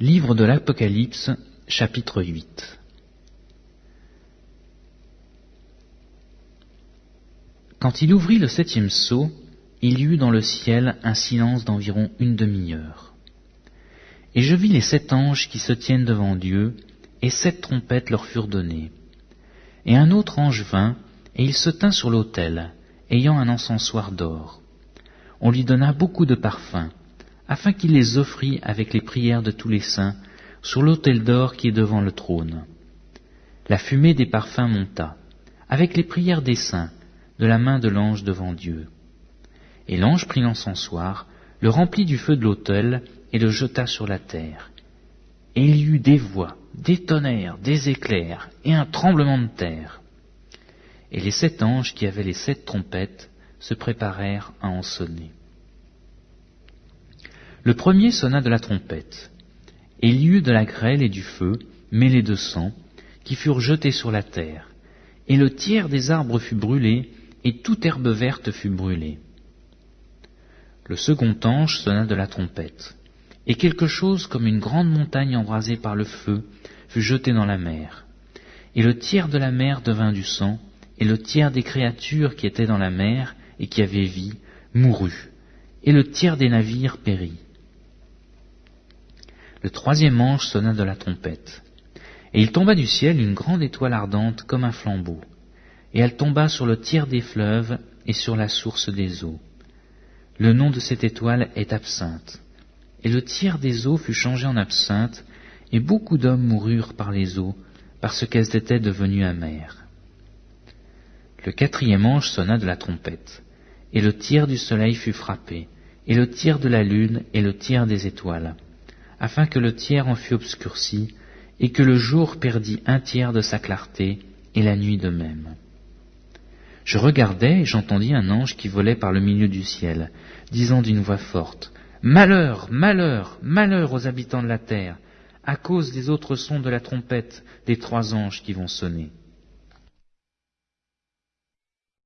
Livre de l'Apocalypse, chapitre 8 Quand il ouvrit le septième sceau, il y eut dans le ciel un silence d'environ une demi-heure. Et je vis les sept anges qui se tiennent devant Dieu, et sept trompettes leur furent données. Et un autre ange vint, et il se tint sur l'autel, ayant un encensoir d'or. On lui donna beaucoup de parfums, afin qu'il les offrît avec les prières de tous les saints sur l'autel d'or qui est devant le trône. La fumée des parfums monta, avec les prières des saints, de la main de l'ange devant Dieu. Et l'ange prit l'encensoir, le remplit du feu de l'autel, et le jeta sur la terre. Et il y eut des voix, des tonnerres, des éclairs, et un tremblement de terre. Et les sept anges qui avaient les sept trompettes se préparèrent à en sonner. Le premier sonna de la trompette, et il y eut de la grêle et du feu, mêlés de sang, qui furent jetés sur la terre, et le tiers des arbres fut brûlé, et toute herbe verte fut brûlée. Le second ange sonna de la trompette, et quelque chose comme une grande montagne embrasée par le feu fut jeté dans la mer. Et le tiers de la mer devint du sang, et le tiers des créatures qui étaient dans la mer et qui avaient vie mourut, et le tiers des navires périt. Le troisième ange sonna de la trompette, et il tomba du ciel une grande étoile ardente comme un flambeau, et elle tomba sur le tiers des fleuves et sur la source des eaux. Le nom de cette étoile est absinthe, et le tiers des eaux fut changé en absinthe, et beaucoup d'hommes moururent par les eaux, parce qu'elles étaient devenues amères. Le quatrième ange sonna de la trompette, et le tiers du soleil fut frappé, et le tiers de la lune, et le tiers des étoiles afin que le tiers en fût obscurci, et que le jour perdît un tiers de sa clarté, et la nuit de même. Je regardais et j'entendis un ange qui volait par le milieu du ciel, disant d'une voix forte, Malheur, malheur, malheur aux habitants de la terre, à cause des autres sons de la trompette des trois anges qui vont sonner.